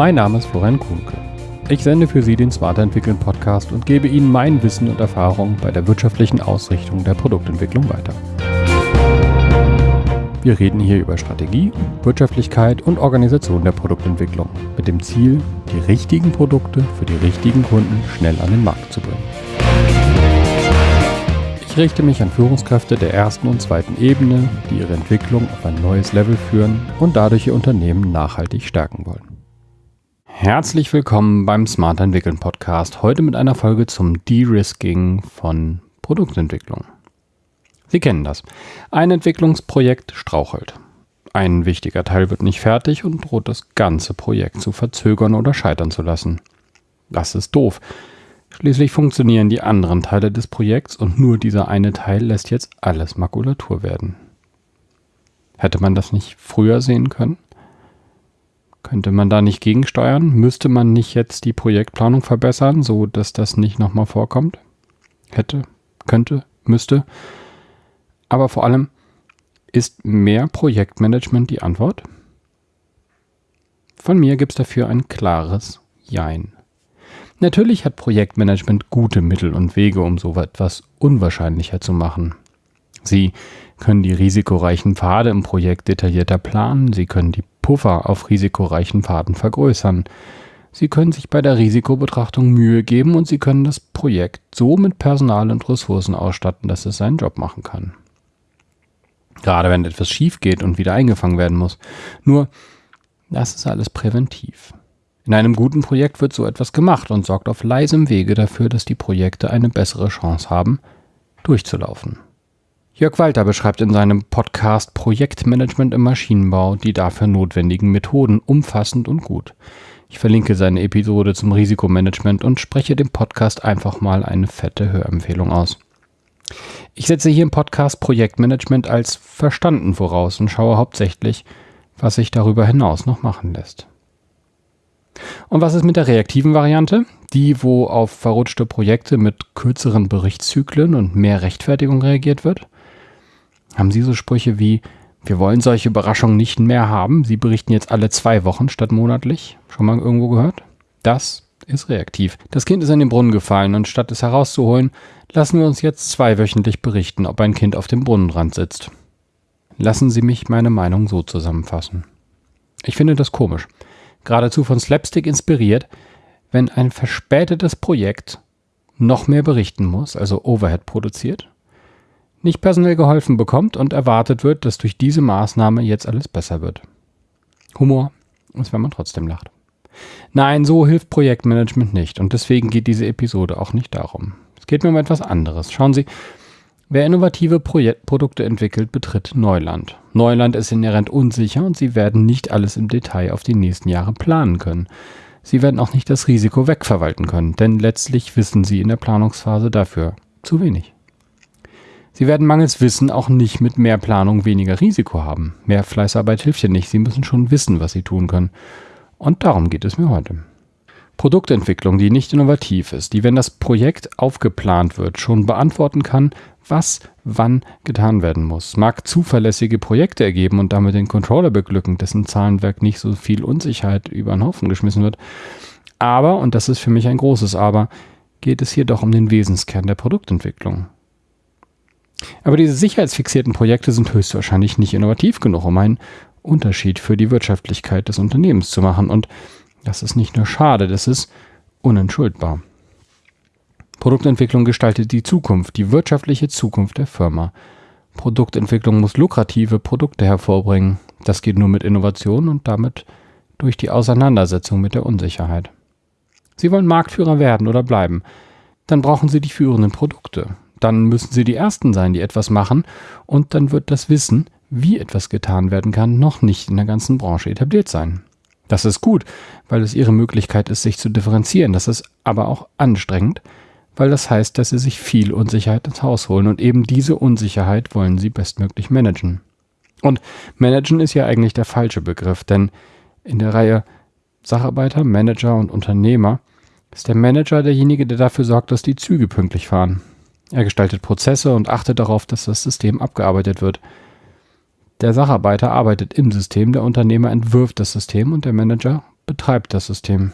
Mein Name ist Florian Kuhnke. Ich sende für Sie den Smarter Entwickeln Podcast und gebe Ihnen mein Wissen und Erfahrung bei der wirtschaftlichen Ausrichtung der Produktentwicklung weiter. Wir reden hier über Strategie, Wirtschaftlichkeit und Organisation der Produktentwicklung mit dem Ziel, die richtigen Produkte für die richtigen Kunden schnell an den Markt zu bringen. Ich richte mich an Führungskräfte der ersten und zweiten Ebene, die ihre Entwicklung auf ein neues Level führen und dadurch ihr Unternehmen nachhaltig stärken wollen. Herzlich willkommen beim Smart Entwickeln Podcast. Heute mit einer Folge zum De-Risking von Produktentwicklung. Sie kennen das. Ein Entwicklungsprojekt strauchelt. Ein wichtiger Teil wird nicht fertig und droht das ganze Projekt zu verzögern oder scheitern zu lassen. Das ist doof. Schließlich funktionieren die anderen Teile des Projekts und nur dieser eine Teil lässt jetzt alles Makulatur werden. Hätte man das nicht früher sehen können? Könnte man da nicht gegensteuern? Müsste man nicht jetzt die Projektplanung verbessern, so dass das nicht nochmal vorkommt? Hätte, könnte, müsste. Aber vor allem, ist mehr Projektmanagement die Antwort? Von mir gibt es dafür ein klares Jein. Natürlich hat Projektmanagement gute Mittel und Wege, um so etwas unwahrscheinlicher zu machen. Sie können die risikoreichen Pfade im Projekt detaillierter planen, Sie können die Puffer auf risikoreichen Pfaden vergrößern. Sie können sich bei der Risikobetrachtung Mühe geben und Sie können das Projekt so mit Personal und Ressourcen ausstatten, dass es seinen Job machen kann. Gerade wenn etwas schief geht und wieder eingefangen werden muss. Nur, das ist alles präventiv. In einem guten Projekt wird so etwas gemacht und sorgt auf leisem Wege dafür, dass die Projekte eine bessere Chance haben, durchzulaufen. Jörg Walter beschreibt in seinem Podcast Projektmanagement im Maschinenbau die dafür notwendigen Methoden umfassend und gut. Ich verlinke seine Episode zum Risikomanagement und spreche dem Podcast einfach mal eine fette Hörempfehlung aus. Ich setze hier im Podcast Projektmanagement als verstanden voraus und schaue hauptsächlich, was sich darüber hinaus noch machen lässt. Und was ist mit der reaktiven Variante? Die, wo auf verrutschte Projekte mit kürzeren Berichtszyklen und mehr Rechtfertigung reagiert wird? Haben Sie so Sprüche wie, wir wollen solche Überraschungen nicht mehr haben, Sie berichten jetzt alle zwei Wochen statt monatlich? Schon mal irgendwo gehört? Das ist reaktiv. Das Kind ist in den Brunnen gefallen und statt es herauszuholen, lassen wir uns jetzt zweiwöchentlich berichten, ob ein Kind auf dem Brunnenrand sitzt. Lassen Sie mich meine Meinung so zusammenfassen. Ich finde das komisch, geradezu von Slapstick inspiriert, wenn ein verspätetes Projekt noch mehr berichten muss, also Overhead produziert, nicht personell geholfen bekommt und erwartet wird, dass durch diese Maßnahme jetzt alles besser wird. Humor ist, wenn man trotzdem lacht. Nein, so hilft Projektmanagement nicht und deswegen geht diese Episode auch nicht darum. Es geht mir um etwas anderes. Schauen Sie, wer innovative Projek Produkte entwickelt, betritt Neuland. Neuland ist inhärent unsicher und Sie werden nicht alles im Detail auf die nächsten Jahre planen können. Sie werden auch nicht das Risiko wegverwalten können, denn letztlich wissen Sie in der Planungsphase dafür zu wenig. Sie werden mangels Wissen auch nicht mit mehr Planung weniger Risiko haben. Mehr Fleißarbeit hilft ja nicht. Sie müssen schon wissen, was Sie tun können. Und darum geht es mir heute. Produktentwicklung, die nicht innovativ ist, die, wenn das Projekt aufgeplant wird, schon beantworten kann, was wann getan werden muss, mag zuverlässige Projekte ergeben und damit den Controller beglücken, dessen Zahlenwerk nicht so viel Unsicherheit über den Haufen geschmissen wird. Aber, und das ist für mich ein großes Aber, geht es hier doch um den Wesenskern der Produktentwicklung. Aber diese sicherheitsfixierten Projekte sind höchstwahrscheinlich nicht innovativ genug, um einen Unterschied für die Wirtschaftlichkeit des Unternehmens zu machen. Und das ist nicht nur schade, das ist unentschuldbar. Produktentwicklung gestaltet die Zukunft, die wirtschaftliche Zukunft der Firma. Produktentwicklung muss lukrative Produkte hervorbringen. Das geht nur mit Innovation und damit durch die Auseinandersetzung mit der Unsicherheit. Sie wollen Marktführer werden oder bleiben. Dann brauchen Sie die führenden Produkte dann müssen sie die Ersten sein, die etwas machen und dann wird das Wissen, wie etwas getan werden kann, noch nicht in der ganzen Branche etabliert sein. Das ist gut, weil es ihre Möglichkeit ist, sich zu differenzieren. Das ist aber auch anstrengend, weil das heißt, dass sie sich viel Unsicherheit ins Haus holen und eben diese Unsicherheit wollen sie bestmöglich managen. Und managen ist ja eigentlich der falsche Begriff, denn in der Reihe Sacharbeiter, Manager und Unternehmer ist der Manager derjenige, der dafür sorgt, dass die Züge pünktlich fahren. Er gestaltet Prozesse und achtet darauf, dass das System abgearbeitet wird. Der Sacharbeiter arbeitet im System, der Unternehmer entwirft das System und der Manager betreibt das System.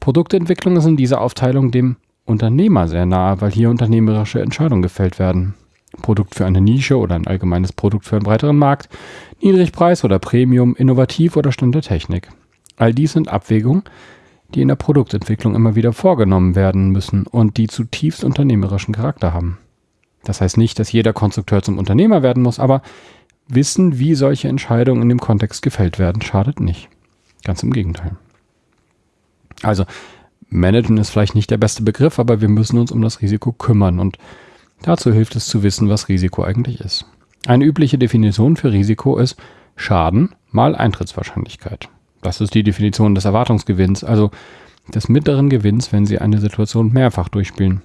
Produktentwicklung ist in dieser Aufteilung dem Unternehmer sehr nahe, weil hier unternehmerische Entscheidungen gefällt werden. Produkt für eine Nische oder ein allgemeines Produkt für einen breiteren Markt, Niedrigpreis oder Premium, innovativ oder Stand der Technik. All dies sind Abwägungen, die in der Produktentwicklung immer wieder vorgenommen werden müssen und die zutiefst unternehmerischen Charakter haben. Das heißt nicht, dass jeder Konstrukteur zum Unternehmer werden muss, aber Wissen, wie solche Entscheidungen in dem Kontext gefällt werden, schadet nicht. Ganz im Gegenteil. Also, managen ist vielleicht nicht der beste Begriff, aber wir müssen uns um das Risiko kümmern und dazu hilft es zu wissen, was Risiko eigentlich ist. Eine übliche Definition für Risiko ist Schaden mal Eintrittswahrscheinlichkeit. Das ist die Definition des Erwartungsgewinns, also des mittleren Gewinns, wenn Sie eine Situation mehrfach durchspielen.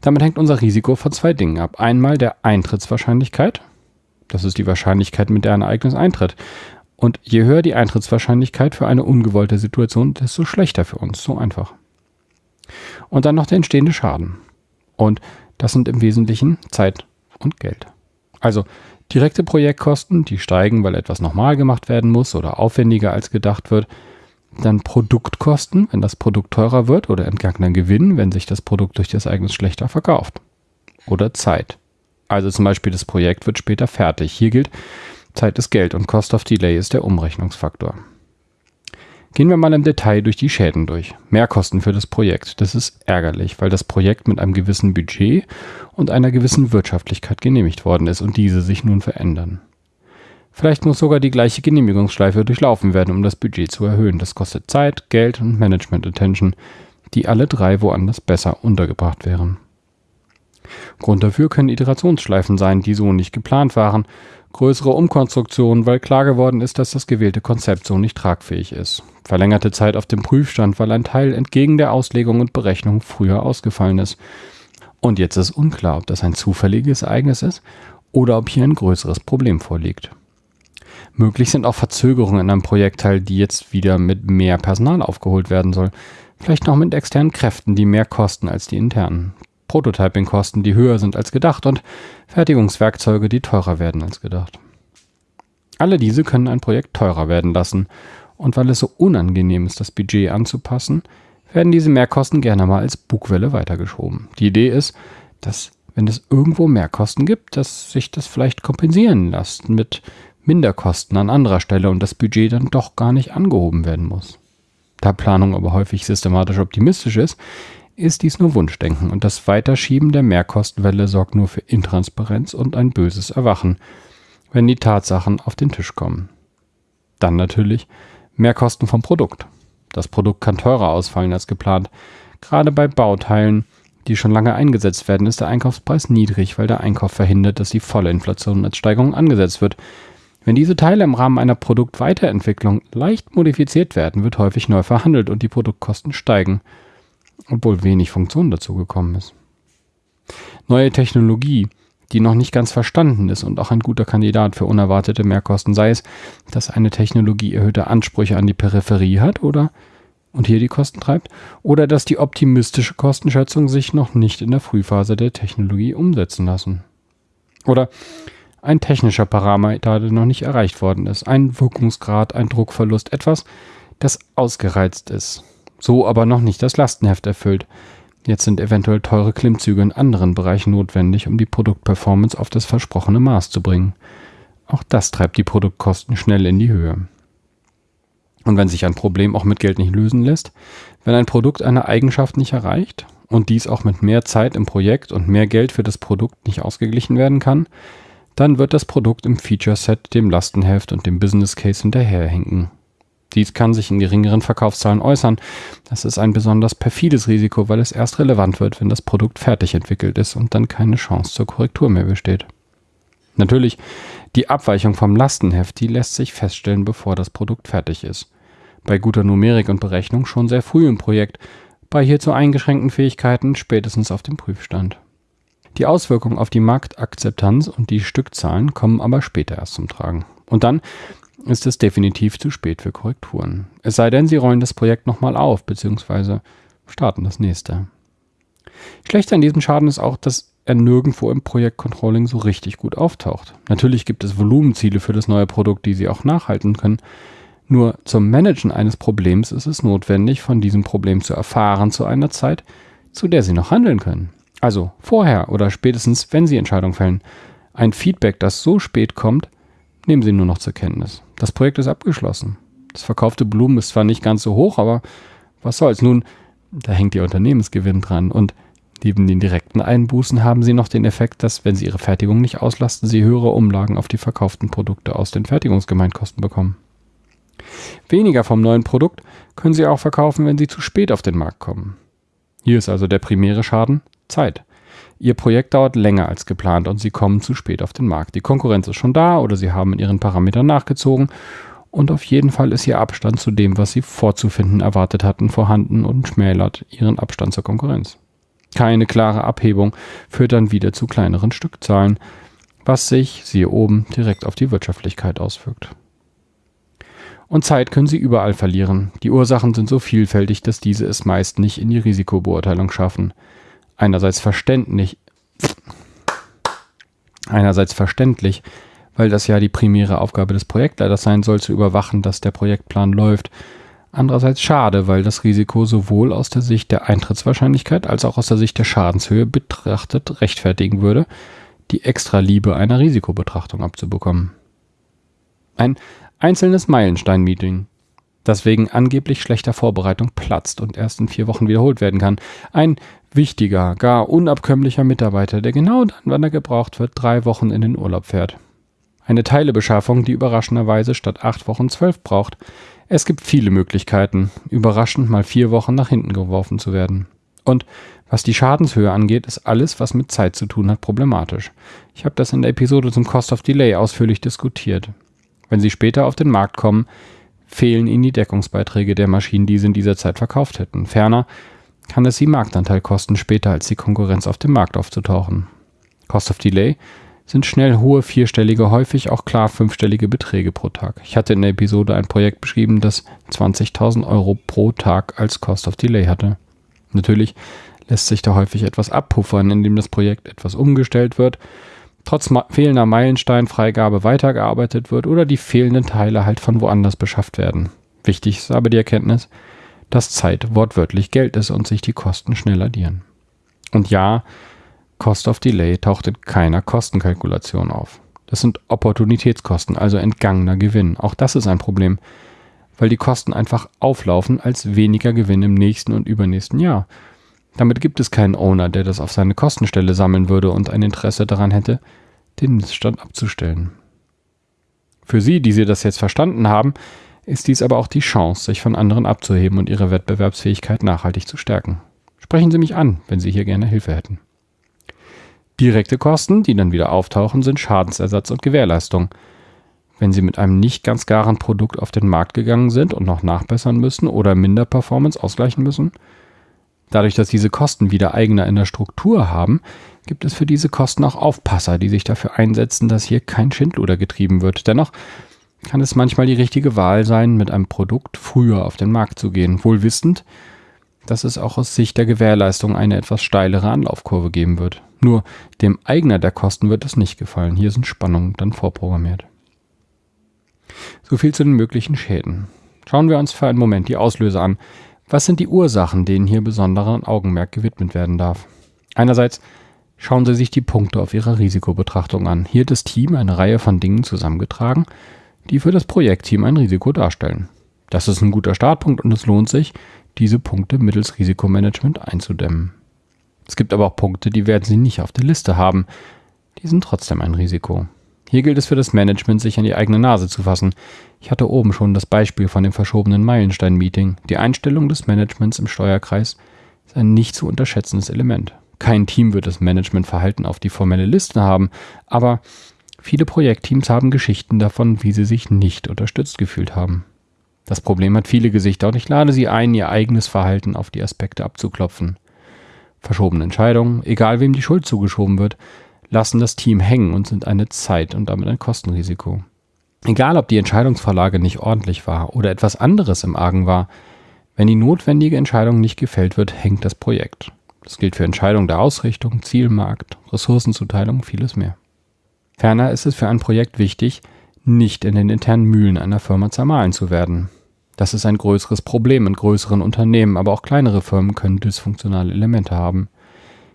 Damit hängt unser Risiko von zwei Dingen ab. Einmal der Eintrittswahrscheinlichkeit, das ist die Wahrscheinlichkeit, mit der ein Ereignis eintritt. Und je höher die Eintrittswahrscheinlichkeit für eine ungewollte Situation, desto schlechter für uns. So einfach. Und dann noch der entstehende Schaden. Und das sind im Wesentlichen Zeit und Geld. Also direkte Projektkosten, die steigen, weil etwas nochmal gemacht werden muss oder aufwendiger als gedacht wird. Dann Produktkosten, wenn das Produkt teurer wird oder entgangener Gewinn, wenn sich das Produkt durch das Ereignis schlechter verkauft. Oder Zeit. Also zum Beispiel das Projekt wird später fertig. Hier gilt, Zeit ist Geld und Cost of Delay ist der Umrechnungsfaktor. Gehen wir mal im Detail durch die Schäden durch. Mehrkosten für das Projekt. Das ist ärgerlich, weil das Projekt mit einem gewissen Budget und einer gewissen Wirtschaftlichkeit genehmigt worden ist und diese sich nun verändern. Vielleicht muss sogar die gleiche Genehmigungsschleife durchlaufen werden, um das Budget zu erhöhen. Das kostet Zeit, Geld und Management Attention, die alle drei woanders besser untergebracht wären. Grund dafür können Iterationsschleifen sein, die so nicht geplant waren, größere Umkonstruktionen, weil klar geworden ist, dass das gewählte Konzept so nicht tragfähig ist, verlängerte Zeit auf dem Prüfstand, weil ein Teil entgegen der Auslegung und Berechnung früher ausgefallen ist. Und jetzt ist unklar, ob das ein zufälliges Ereignis ist oder ob hier ein größeres Problem vorliegt. Möglich sind auch Verzögerungen in einem Projektteil, die jetzt wieder mit mehr Personal aufgeholt werden soll. Vielleicht noch mit externen Kräften, die mehr kosten als die internen. Prototyping-Kosten, die höher sind als gedacht und Fertigungswerkzeuge, die teurer werden als gedacht. Alle diese können ein Projekt teurer werden lassen und weil es so unangenehm ist, das Budget anzupassen, werden diese Mehrkosten gerne mal als Bugwelle weitergeschoben. Die Idee ist, dass wenn es irgendwo Mehrkosten gibt, dass sich das vielleicht kompensieren lässt mit Minderkosten an anderer Stelle und das Budget dann doch gar nicht angehoben werden muss. Da Planung aber häufig systematisch optimistisch ist, ist dies nur Wunschdenken und das Weiterschieben der Mehrkostenwelle sorgt nur für Intransparenz und ein böses Erwachen, wenn die Tatsachen auf den Tisch kommen. Dann natürlich Mehrkosten vom Produkt. Das Produkt kann teurer ausfallen als geplant. Gerade bei Bauteilen, die schon lange eingesetzt werden, ist der Einkaufspreis niedrig, weil der Einkauf verhindert, dass die volle Inflation als Steigerung angesetzt wird. Wenn diese Teile im Rahmen einer Produktweiterentwicklung leicht modifiziert werden, wird häufig neu verhandelt und die Produktkosten steigen obwohl wenig Funktion dazu gekommen ist. Neue Technologie, die noch nicht ganz verstanden ist und auch ein guter Kandidat für unerwartete Mehrkosten, sei es, dass eine Technologie erhöhte Ansprüche an die Peripherie hat oder und hier die Kosten treibt, oder dass die optimistische Kostenschätzung sich noch nicht in der Frühphase der Technologie umsetzen lassen. Oder ein technischer Parameter, der noch nicht erreicht worden ist, ein Wirkungsgrad, ein Druckverlust, etwas, das ausgereizt ist so aber noch nicht das Lastenheft erfüllt. Jetzt sind eventuell teure Klimmzüge in anderen Bereichen notwendig, um die Produktperformance auf das versprochene Maß zu bringen. Auch das treibt die Produktkosten schnell in die Höhe. Und wenn sich ein Problem auch mit Geld nicht lösen lässt, wenn ein Produkt eine Eigenschaft nicht erreicht und dies auch mit mehr Zeit im Projekt und mehr Geld für das Produkt nicht ausgeglichen werden kann, dann wird das Produkt im Feature Set dem Lastenheft und dem Business Case hinterherhinken. Dies kann sich in geringeren Verkaufszahlen äußern. Das ist ein besonders perfides Risiko, weil es erst relevant wird, wenn das Produkt fertig entwickelt ist und dann keine Chance zur Korrektur mehr besteht. Natürlich, die Abweichung vom Lastenheft, die lässt sich feststellen, bevor das Produkt fertig ist. Bei guter Numerik und Berechnung schon sehr früh im Projekt, bei hierzu eingeschränkten Fähigkeiten spätestens auf dem Prüfstand. Die Auswirkungen auf die Marktakzeptanz und die Stückzahlen kommen aber später erst zum Tragen. Und dann ist es definitiv zu spät für Korrekturen. Es sei denn, Sie rollen das Projekt nochmal auf, beziehungsweise starten das nächste. Schlecht an diesem Schaden ist auch, dass er nirgendwo im Projektcontrolling so richtig gut auftaucht. Natürlich gibt es Volumenziele für das neue Produkt, die Sie auch nachhalten können. Nur zum Managen eines Problems ist es notwendig, von diesem Problem zu erfahren zu einer Zeit, zu der Sie noch handeln können. Also vorher oder spätestens, wenn Sie Entscheidungen fällen. Ein Feedback, das so spät kommt, nehmen Sie nur noch zur Kenntnis. Das Projekt ist abgeschlossen. Das verkaufte Blumen ist zwar nicht ganz so hoch, aber was soll's. Nun, da hängt Ihr Unternehmensgewinn dran und Neben den direkten Einbußen haben sie noch den Effekt, dass, wenn sie ihre Fertigung nicht auslasten, sie höhere Umlagen auf die verkauften Produkte aus den Fertigungsgemeinkosten bekommen. Weniger vom neuen Produkt können sie auch verkaufen, wenn sie zu spät auf den Markt kommen. Hier ist also der primäre Schaden Zeit. Ihr Projekt dauert länger als geplant und sie kommen zu spät auf den Markt. Die Konkurrenz ist schon da oder sie haben in ihren Parametern nachgezogen und auf jeden Fall ist ihr Abstand zu dem, was sie vorzufinden erwartet hatten, vorhanden und schmälert ihren Abstand zur Konkurrenz. Keine klare Abhebung führt dann wieder zu kleineren Stückzahlen, was sich, siehe oben, direkt auf die Wirtschaftlichkeit auswirkt. Und Zeit können Sie überall verlieren. Die Ursachen sind so vielfältig, dass diese es meist nicht in die Risikobeurteilung schaffen. Einerseits verständlich, einerseits verständlich, weil das ja die primäre Aufgabe des Projektleiters sein soll, zu überwachen, dass der Projektplan läuft Andererseits schade, weil das Risiko sowohl aus der Sicht der Eintrittswahrscheinlichkeit als auch aus der Sicht der Schadenshöhe betrachtet rechtfertigen würde, die extra Liebe einer Risikobetrachtung abzubekommen. Ein einzelnes Meilenstein-Meeting, das wegen angeblich schlechter Vorbereitung platzt und erst in vier Wochen wiederholt werden kann. Ein wichtiger, gar unabkömmlicher Mitarbeiter, der genau dann, wann er gebraucht wird, drei Wochen in den Urlaub fährt. Eine Teilebeschaffung, die überraschenderweise statt acht Wochen zwölf braucht, es gibt viele Möglichkeiten, überraschend mal vier Wochen nach hinten geworfen zu werden. Und was die Schadenshöhe angeht, ist alles, was mit Zeit zu tun hat, problematisch. Ich habe das in der Episode zum Cost of Delay ausführlich diskutiert. Wenn Sie später auf den Markt kommen, fehlen Ihnen die Deckungsbeiträge der Maschinen, die Sie in dieser Zeit verkauft hätten. Ferner kann es Sie Marktanteil kosten, später als die Konkurrenz auf dem Markt aufzutauchen. Cost of Delay sind schnell hohe vierstellige, häufig auch klar fünfstellige Beträge pro Tag. Ich hatte in der Episode ein Projekt beschrieben, das 20.000 Euro pro Tag als Cost of Delay hatte. Natürlich lässt sich da häufig etwas abpuffern, indem das Projekt etwas umgestellt wird, trotz fehlender Meilensteinfreigabe weitergearbeitet wird oder die fehlenden Teile halt von woanders beschafft werden. Wichtig ist aber die Erkenntnis, dass Zeit wortwörtlich Geld ist und sich die Kosten schnell addieren. Und ja, Cost of Delay taucht in keiner Kostenkalkulation auf. Das sind Opportunitätskosten, also entgangener Gewinn. Auch das ist ein Problem, weil die Kosten einfach auflaufen als weniger Gewinn im nächsten und übernächsten Jahr. Damit gibt es keinen Owner, der das auf seine Kostenstelle sammeln würde und ein Interesse daran hätte, den Missstand abzustellen. Für Sie, die Sie das jetzt verstanden haben, ist dies aber auch die Chance, sich von anderen abzuheben und ihre Wettbewerbsfähigkeit nachhaltig zu stärken. Sprechen Sie mich an, wenn Sie hier gerne Hilfe hätten. Direkte Kosten, die dann wieder auftauchen, sind Schadensersatz und Gewährleistung. Wenn Sie mit einem nicht ganz garen Produkt auf den Markt gegangen sind und noch nachbessern müssen oder Minderperformance ausgleichen müssen, dadurch, dass diese Kosten wieder Eigner in der Struktur haben, gibt es für diese Kosten auch Aufpasser, die sich dafür einsetzen, dass hier kein Schindluder getrieben wird. Dennoch kann es manchmal die richtige Wahl sein, mit einem Produkt früher auf den Markt zu gehen, wohl wissend, dass es auch aus Sicht der Gewährleistung eine etwas steilere Anlaufkurve geben wird. Nur dem Eigner der Kosten wird es nicht gefallen. Hier sind Spannungen dann vorprogrammiert. So viel zu den möglichen Schäden. Schauen wir uns für einen Moment die Auslöser an. Was sind die Ursachen, denen hier besonderen Augenmerk gewidmet werden darf? Einerseits schauen Sie sich die Punkte auf Ihrer Risikobetrachtung an. Hier hat das Team eine Reihe von Dingen zusammengetragen, die für das Projektteam ein Risiko darstellen. Das ist ein guter Startpunkt und es lohnt sich, diese Punkte mittels Risikomanagement einzudämmen. Es gibt aber auch Punkte, die werden Sie nicht auf der Liste haben. Die sind trotzdem ein Risiko. Hier gilt es für das Management, sich an die eigene Nase zu fassen. Ich hatte oben schon das Beispiel von dem verschobenen Meilenstein-Meeting. Die Einstellung des Managements im Steuerkreis ist ein nicht zu unterschätzendes Element. Kein Team wird das Managementverhalten auf die formelle Liste haben, aber viele Projektteams haben Geschichten davon, wie sie sich nicht unterstützt gefühlt haben. Das Problem hat viele Gesichter und ich lade Sie ein, Ihr eigenes Verhalten auf die Aspekte abzuklopfen. Verschobene Entscheidungen, egal wem die Schuld zugeschoben wird, lassen das Team hängen und sind eine Zeit und damit ein Kostenrisiko. Egal, ob die Entscheidungsvorlage nicht ordentlich war oder etwas anderes im Argen war, wenn die notwendige Entscheidung nicht gefällt wird, hängt das Projekt. Das gilt für Entscheidungen der Ausrichtung, Zielmarkt, Ressourcenzuteilung, vieles mehr. Ferner ist es für ein Projekt wichtig, nicht in den internen Mühlen einer Firma zermahlen zu werden. Das ist ein größeres Problem in größeren Unternehmen, aber auch kleinere Firmen können dysfunktionale Elemente haben.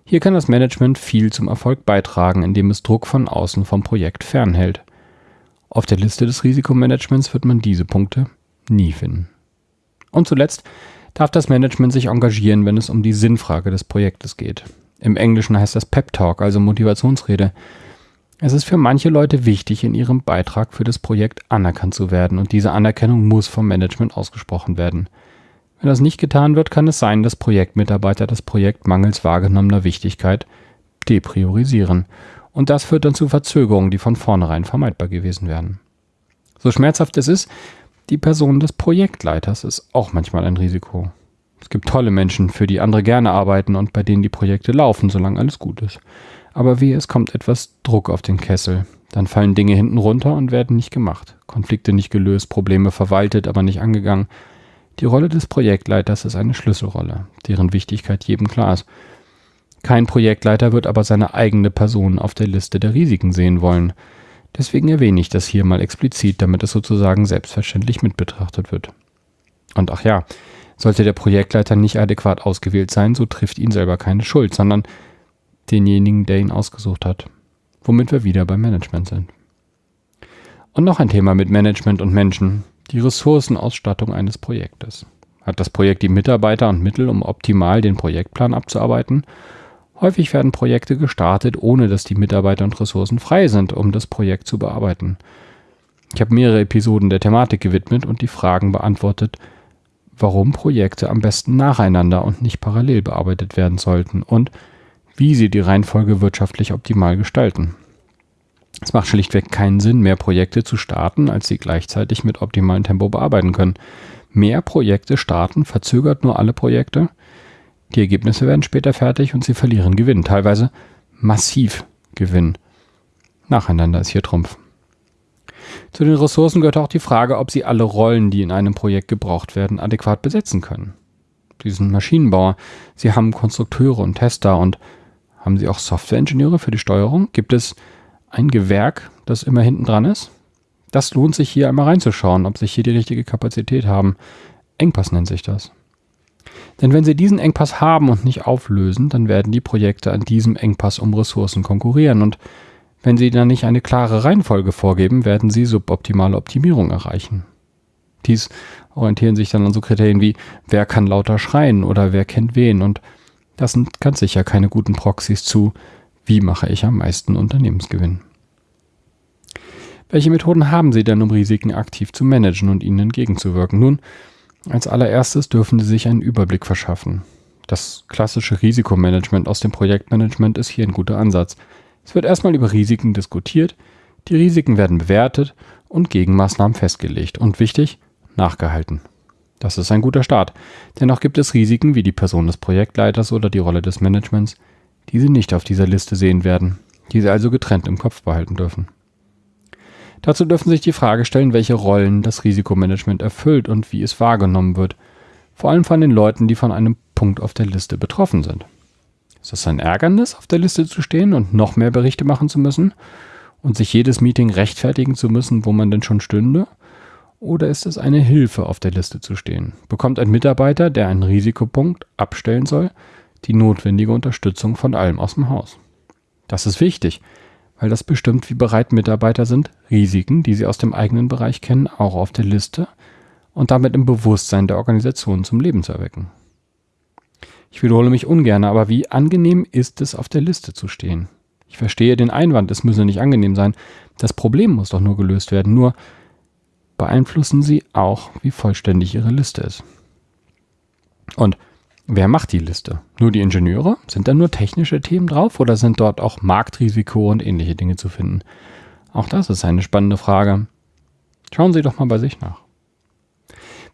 Hier kann das Management viel zum Erfolg beitragen, indem es Druck von außen vom Projekt fernhält. Auf der Liste des Risikomanagements wird man diese Punkte nie finden. Und zuletzt darf das Management sich engagieren, wenn es um die Sinnfrage des Projektes geht. Im Englischen heißt das Pep Talk, also Motivationsrede. Es ist für manche Leute wichtig, in ihrem Beitrag für das Projekt anerkannt zu werden und diese Anerkennung muss vom Management ausgesprochen werden. Wenn das nicht getan wird, kann es sein, dass Projektmitarbeiter das Projekt mangels wahrgenommener Wichtigkeit depriorisieren. Und das führt dann zu Verzögerungen, die von vornherein vermeidbar gewesen wären. So schmerzhaft es ist, die Person des Projektleiters ist auch manchmal ein Risiko. Es gibt tolle Menschen, für die andere gerne arbeiten und bei denen die Projekte laufen, solange alles gut ist. Aber wie es kommt etwas Druck auf den Kessel. Dann fallen Dinge hinten runter und werden nicht gemacht. Konflikte nicht gelöst, Probleme verwaltet, aber nicht angegangen. Die Rolle des Projektleiters ist eine Schlüsselrolle, deren Wichtigkeit jedem klar ist. Kein Projektleiter wird aber seine eigene Person auf der Liste der Risiken sehen wollen. Deswegen erwähne ich das hier mal explizit, damit es sozusagen selbstverständlich mit betrachtet wird. Und ach ja, sollte der Projektleiter nicht adäquat ausgewählt sein, so trifft ihn selber keine Schuld, sondern denjenigen, der ihn ausgesucht hat. Womit wir wieder beim Management sind. Und noch ein Thema mit Management und Menschen, die Ressourcenausstattung eines Projektes. Hat das Projekt die Mitarbeiter und Mittel, um optimal den Projektplan abzuarbeiten? Häufig werden Projekte gestartet, ohne dass die Mitarbeiter und Ressourcen frei sind, um das Projekt zu bearbeiten. Ich habe mehrere Episoden der Thematik gewidmet und die Fragen beantwortet, warum Projekte am besten nacheinander und nicht parallel bearbeitet werden sollten und wie sie die Reihenfolge wirtschaftlich optimal gestalten. Es macht schlichtweg keinen Sinn, mehr Projekte zu starten, als sie gleichzeitig mit optimalem Tempo bearbeiten können. Mehr Projekte starten verzögert nur alle Projekte. Die Ergebnisse werden später fertig und sie verlieren Gewinn, teilweise massiv Gewinn. Nacheinander ist hier Trumpf. Zu den Ressourcen gehört auch die Frage, ob sie alle Rollen, die in einem Projekt gebraucht werden, adäquat besetzen können. Sie sind Maschinenbauer, sie haben Konstrukteure und Tester und haben Sie auch Softwareingenieure für die Steuerung? Gibt es ein Gewerk, das immer hinten dran ist? Das lohnt sich hier einmal reinzuschauen, ob Sie hier die richtige Kapazität haben. Engpass nennt sich das. Denn wenn Sie diesen Engpass haben und nicht auflösen, dann werden die Projekte an diesem Engpass um Ressourcen konkurrieren und wenn Sie dann nicht eine klare Reihenfolge vorgeben, werden Sie suboptimale Optimierung erreichen. Dies orientieren sich dann an so Kriterien wie, wer kann lauter schreien oder wer kennt wen und das sind ganz sicher keine guten Proxys zu, wie mache ich am meisten Unternehmensgewinn. Welche Methoden haben Sie denn, um Risiken aktiv zu managen und ihnen entgegenzuwirken? Nun, als allererstes dürfen Sie sich einen Überblick verschaffen. Das klassische Risikomanagement aus dem Projektmanagement ist hier ein guter Ansatz. Es wird erstmal über Risiken diskutiert, die Risiken werden bewertet und Gegenmaßnahmen festgelegt und wichtig, nachgehalten. Das ist ein guter Start. Dennoch gibt es Risiken wie die Person des Projektleiters oder die Rolle des Managements, die Sie nicht auf dieser Liste sehen werden, die Sie also getrennt im Kopf behalten dürfen. Dazu dürfen Sie sich die Frage stellen, welche Rollen das Risikomanagement erfüllt und wie es wahrgenommen wird, vor allem von den Leuten, die von einem Punkt auf der Liste betroffen sind. Ist es ein Ärgernis, auf der Liste zu stehen und noch mehr Berichte machen zu müssen und sich jedes Meeting rechtfertigen zu müssen, wo man denn schon stünde? Oder ist es eine Hilfe, auf der Liste zu stehen? Bekommt ein Mitarbeiter, der einen Risikopunkt abstellen soll, die notwendige Unterstützung von allem aus dem Haus? Das ist wichtig, weil das bestimmt, wie bereit Mitarbeiter sind, Risiken, die sie aus dem eigenen Bereich kennen, auch auf der Liste und damit im Bewusstsein der Organisation zum Leben zu erwecken. Ich wiederhole mich ungern, aber wie angenehm ist es, auf der Liste zu stehen? Ich verstehe den Einwand, es müsse nicht angenehm sein. Das Problem muss doch nur gelöst werden. Nur beeinflussen sie auch, wie vollständig ihre Liste ist. Und wer macht die Liste? Nur die Ingenieure? Sind da nur technische Themen drauf oder sind dort auch Marktrisiko und ähnliche Dinge zu finden? Auch das ist eine spannende Frage. Schauen Sie doch mal bei sich nach.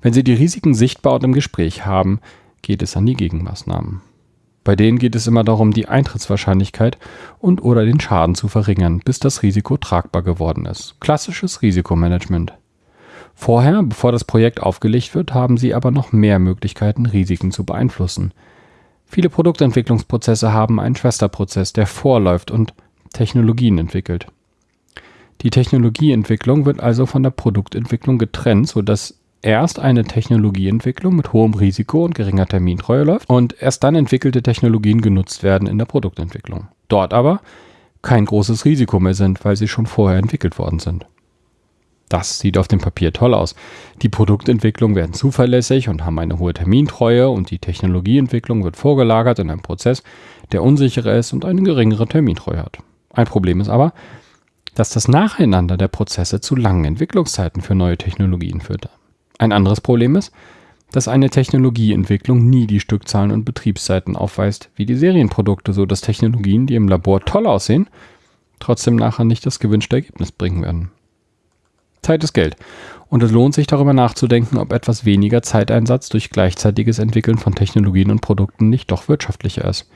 Wenn Sie die Risiken sichtbar und im Gespräch haben, geht es an die Gegenmaßnahmen. Bei denen geht es immer darum, die Eintrittswahrscheinlichkeit und oder den Schaden zu verringern, bis das Risiko tragbar geworden ist. Klassisches Risikomanagement. Vorher, bevor das Projekt aufgelegt wird, haben Sie aber noch mehr Möglichkeiten, Risiken zu beeinflussen. Viele Produktentwicklungsprozesse haben einen Schwesterprozess, der vorläuft und Technologien entwickelt. Die Technologieentwicklung wird also von der Produktentwicklung getrennt, sodass erst eine Technologieentwicklung mit hohem Risiko und geringer Termintreue läuft und erst dann entwickelte Technologien genutzt werden in der Produktentwicklung. Dort aber kein großes Risiko mehr sind, weil sie schon vorher entwickelt worden sind. Das sieht auf dem Papier toll aus. Die Produktentwicklungen werden zuverlässig und haben eine hohe Termintreue und die Technologieentwicklung wird vorgelagert in einem Prozess, der unsicherer ist und eine geringere Termintreue hat. Ein Problem ist aber, dass das Nacheinander der Prozesse zu langen Entwicklungszeiten für neue Technologien führt. Ein anderes Problem ist, dass eine Technologieentwicklung nie die Stückzahlen und Betriebszeiten aufweist wie die Serienprodukte, so dass Technologien, die im Labor toll aussehen, trotzdem nachher nicht das gewünschte Ergebnis bringen werden. Zeit ist Geld. Und es lohnt sich darüber nachzudenken, ob etwas weniger Zeiteinsatz durch gleichzeitiges Entwickeln von Technologien und Produkten nicht doch wirtschaftlicher ist.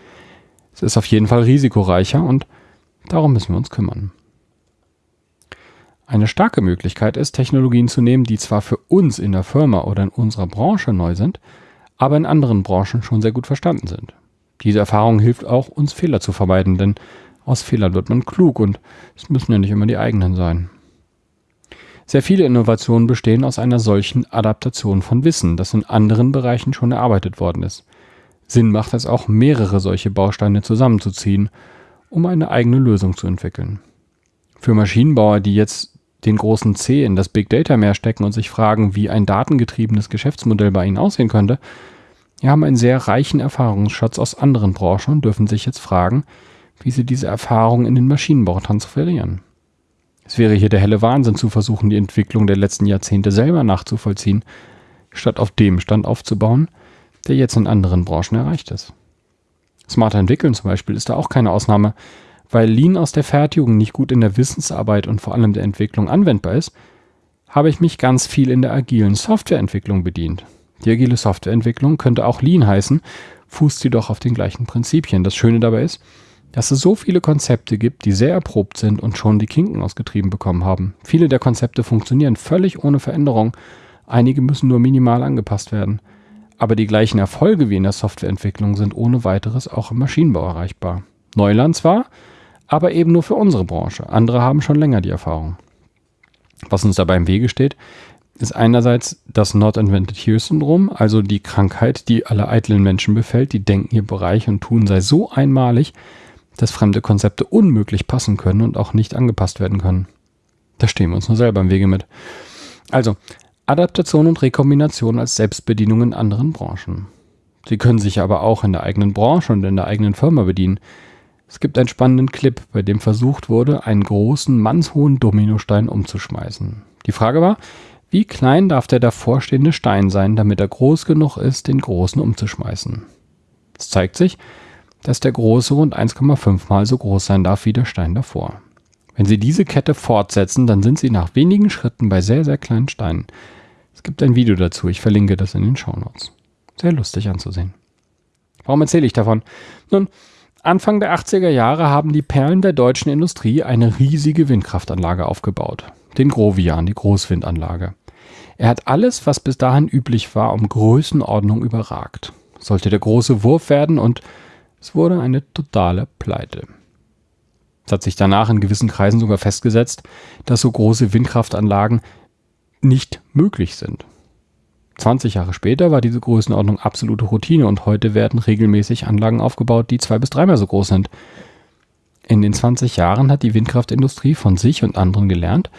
Es ist auf jeden Fall risikoreicher und darum müssen wir uns kümmern. Eine starke Möglichkeit ist, Technologien zu nehmen, die zwar für uns in der Firma oder in unserer Branche neu sind, aber in anderen Branchen schon sehr gut verstanden sind. Diese Erfahrung hilft auch, uns Fehler zu vermeiden, denn aus Fehlern wird man klug und es müssen ja nicht immer die eigenen sein. Sehr viele Innovationen bestehen aus einer solchen Adaptation von Wissen, das in anderen Bereichen schon erarbeitet worden ist. Sinn macht es auch, mehrere solche Bausteine zusammenzuziehen, um eine eigene Lösung zu entwickeln. Für Maschinenbauer, die jetzt den großen C in das Big Data Meer stecken und sich fragen, wie ein datengetriebenes Geschäftsmodell bei ihnen aussehen könnte, die haben einen sehr reichen Erfahrungsschatz aus anderen Branchen und dürfen sich jetzt fragen, wie sie diese Erfahrung in den Maschinenbau transferieren. Es wäre hier der helle Wahnsinn zu versuchen, die Entwicklung der letzten Jahrzehnte selber nachzuvollziehen, statt auf dem Stand aufzubauen, der jetzt in anderen Branchen erreicht ist. Smarter entwickeln zum Beispiel ist da auch keine Ausnahme, weil Lean aus der Fertigung nicht gut in der Wissensarbeit und vor allem der Entwicklung anwendbar ist, habe ich mich ganz viel in der agilen Softwareentwicklung bedient. Die agile Softwareentwicklung könnte auch Lean heißen, fußt jedoch auf den gleichen Prinzipien. Das Schöne dabei ist, dass es so viele Konzepte gibt, die sehr erprobt sind und schon die Kinken ausgetrieben bekommen haben. Viele der Konzepte funktionieren völlig ohne Veränderung, einige müssen nur minimal angepasst werden. Aber die gleichen Erfolge wie in der Softwareentwicklung sind ohne weiteres auch im Maschinenbau erreichbar. Neuland zwar, aber eben nur für unsere Branche. Andere haben schon länger die Erfahrung. Was uns dabei im Wege steht, ist einerseits das Not Invented Here Syndrom, also die Krankheit, die alle eitlen Menschen befällt, die denken, ihr Bereich und Tun sei so einmalig, dass fremde Konzepte unmöglich passen können und auch nicht angepasst werden können. Da stehen wir uns nur selber im Wege mit. Also, Adaptation und Rekombination als Selbstbedienung in anderen Branchen. Sie können sich aber auch in der eigenen Branche und in der eigenen Firma bedienen. Es gibt einen spannenden Clip, bei dem versucht wurde, einen großen, mannshohen Dominostein umzuschmeißen. Die Frage war, wie klein darf der davorstehende Stein sein, damit er groß genug ist, den großen umzuschmeißen? Es zeigt sich, dass der große rund 1,5 mal so groß sein darf wie der Stein davor. Wenn Sie diese Kette fortsetzen, dann sind Sie nach wenigen Schritten bei sehr, sehr kleinen Steinen. Es gibt ein Video dazu, ich verlinke das in den Shownotes. Sehr lustig anzusehen. Warum erzähle ich davon? Nun, Anfang der 80er Jahre haben die Perlen der deutschen Industrie eine riesige Windkraftanlage aufgebaut. Den Grovian, die Großwindanlage. Er hat alles, was bis dahin üblich war, um Größenordnung überragt. Sollte der große Wurf werden und es wurde eine totale Pleite. Es hat sich danach in gewissen Kreisen sogar festgesetzt, dass so große Windkraftanlagen nicht möglich sind. 20 Jahre später war diese Größenordnung absolute Routine und heute werden regelmäßig Anlagen aufgebaut, die zwei bis dreimal so groß sind. In den 20 Jahren hat die Windkraftindustrie von sich und anderen gelernt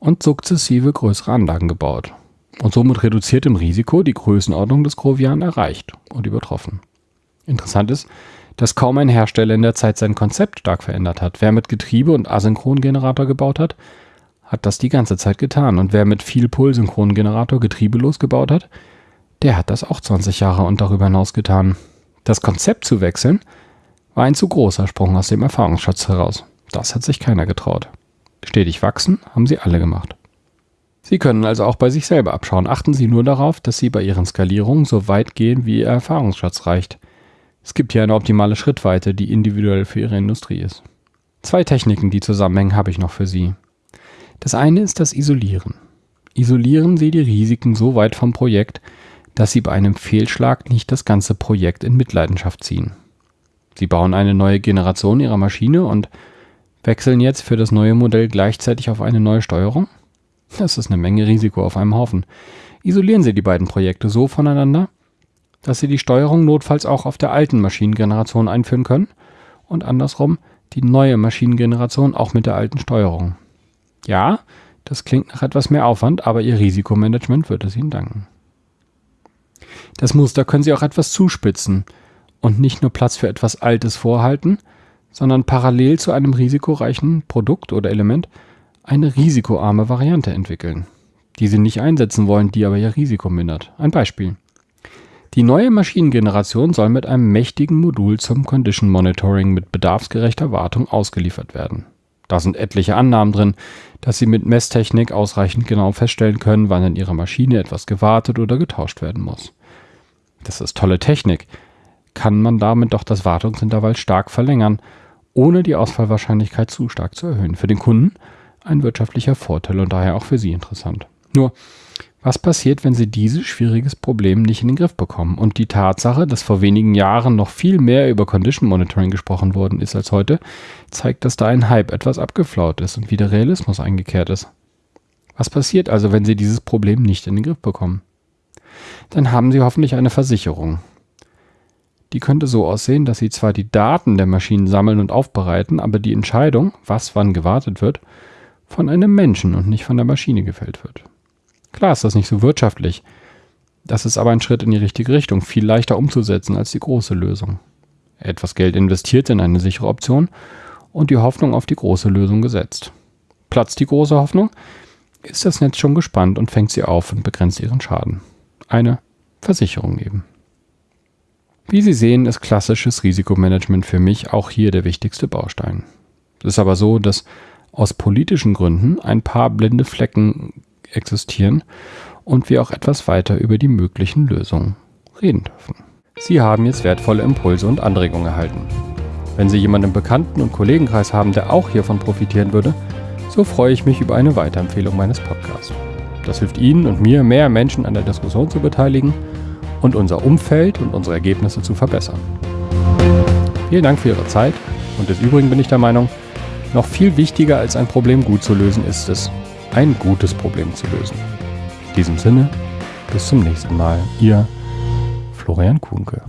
und sukzessive größere Anlagen gebaut und somit reduziertem Risiko die Größenordnung des Grovian erreicht und übertroffen. Interessant ist, dass kaum ein Hersteller in der Zeit sein Konzept stark verändert hat. Wer mit Getriebe und Asynchrongenerator gebaut hat, hat das die ganze Zeit getan. Und wer mit viel Pulsynchrongenerator getriebelos gebaut hat, der hat das auch 20 Jahre und darüber hinaus getan. Das Konzept zu wechseln war ein zu großer Sprung aus dem Erfahrungsschatz heraus. Das hat sich keiner getraut. Stetig wachsen haben sie alle gemacht. Sie können also auch bei sich selber abschauen. Achten Sie nur darauf, dass Sie bei Ihren Skalierungen so weit gehen, wie Ihr Erfahrungsschatz reicht. Es gibt hier eine optimale Schrittweite, die individuell für Ihre Industrie ist. Zwei Techniken, die zusammenhängen, habe ich noch für Sie. Das eine ist das Isolieren. Isolieren Sie die Risiken so weit vom Projekt, dass Sie bei einem Fehlschlag nicht das ganze Projekt in Mitleidenschaft ziehen. Sie bauen eine neue Generation Ihrer Maschine und wechseln jetzt für das neue Modell gleichzeitig auf eine neue Steuerung? Das ist eine Menge Risiko auf einem Haufen. Isolieren Sie die beiden Projekte so voneinander, dass Sie die Steuerung notfalls auch auf der alten Maschinengeneration einführen können und andersrum die neue Maschinengeneration auch mit der alten Steuerung. Ja, das klingt nach etwas mehr Aufwand, aber Ihr Risikomanagement wird es Ihnen danken. Das Muster können Sie auch etwas zuspitzen und nicht nur Platz für etwas Altes vorhalten, sondern parallel zu einem risikoreichen Produkt oder Element eine risikoarme Variante entwickeln, die Sie nicht einsetzen wollen, die aber Ihr Risiko mindert. Ein Beispiel. Die neue Maschinengeneration soll mit einem mächtigen Modul zum Condition Monitoring mit bedarfsgerechter Wartung ausgeliefert werden. Da sind etliche Annahmen drin, dass Sie mit Messtechnik ausreichend genau feststellen können, wann in Ihrer Maschine etwas gewartet oder getauscht werden muss. Das ist tolle Technik. Kann man damit doch das Wartungsintervall stark verlängern, ohne die Ausfallwahrscheinlichkeit zu stark zu erhöhen. Für den Kunden ein wirtschaftlicher Vorteil und daher auch für Sie interessant. Nur, was passiert, wenn Sie dieses schwieriges Problem nicht in den Griff bekommen? Und die Tatsache, dass vor wenigen Jahren noch viel mehr über Condition Monitoring gesprochen worden ist als heute, zeigt, dass da ein Hype etwas abgeflaut ist und wieder Realismus eingekehrt ist. Was passiert also, wenn Sie dieses Problem nicht in den Griff bekommen? Dann haben Sie hoffentlich eine Versicherung. Die könnte so aussehen, dass Sie zwar die Daten der Maschinen sammeln und aufbereiten, aber die Entscheidung, was wann gewartet wird, von einem Menschen und nicht von der Maschine gefällt wird. Klar ist das nicht so wirtschaftlich. Das ist aber ein Schritt in die richtige Richtung, viel leichter umzusetzen als die große Lösung. Etwas Geld investiert in eine sichere Option und die Hoffnung auf die große Lösung gesetzt. Platzt die große Hoffnung, ist das Netz schon gespannt und fängt sie auf und begrenzt ihren Schaden. Eine Versicherung eben. Wie Sie sehen, ist klassisches Risikomanagement für mich auch hier der wichtigste Baustein. Es ist aber so, dass aus politischen Gründen ein paar blinde Flecken existieren und wir auch etwas weiter über die möglichen Lösungen reden dürfen. Sie haben jetzt wertvolle Impulse und Anregungen erhalten. Wenn Sie jemanden im Bekannten- und Kollegenkreis haben, der auch hiervon profitieren würde, so freue ich mich über eine Weiterempfehlung meines Podcasts. Das hilft Ihnen und mir, mehr Menschen an der Diskussion zu beteiligen und unser Umfeld und unsere Ergebnisse zu verbessern. Vielen Dank für Ihre Zeit und des Übrigen bin ich der Meinung, noch viel wichtiger als ein Problem gut zu lösen ist es, ein gutes Problem zu lösen. In diesem Sinne, bis zum nächsten Mal. Ihr Florian Kuhnke.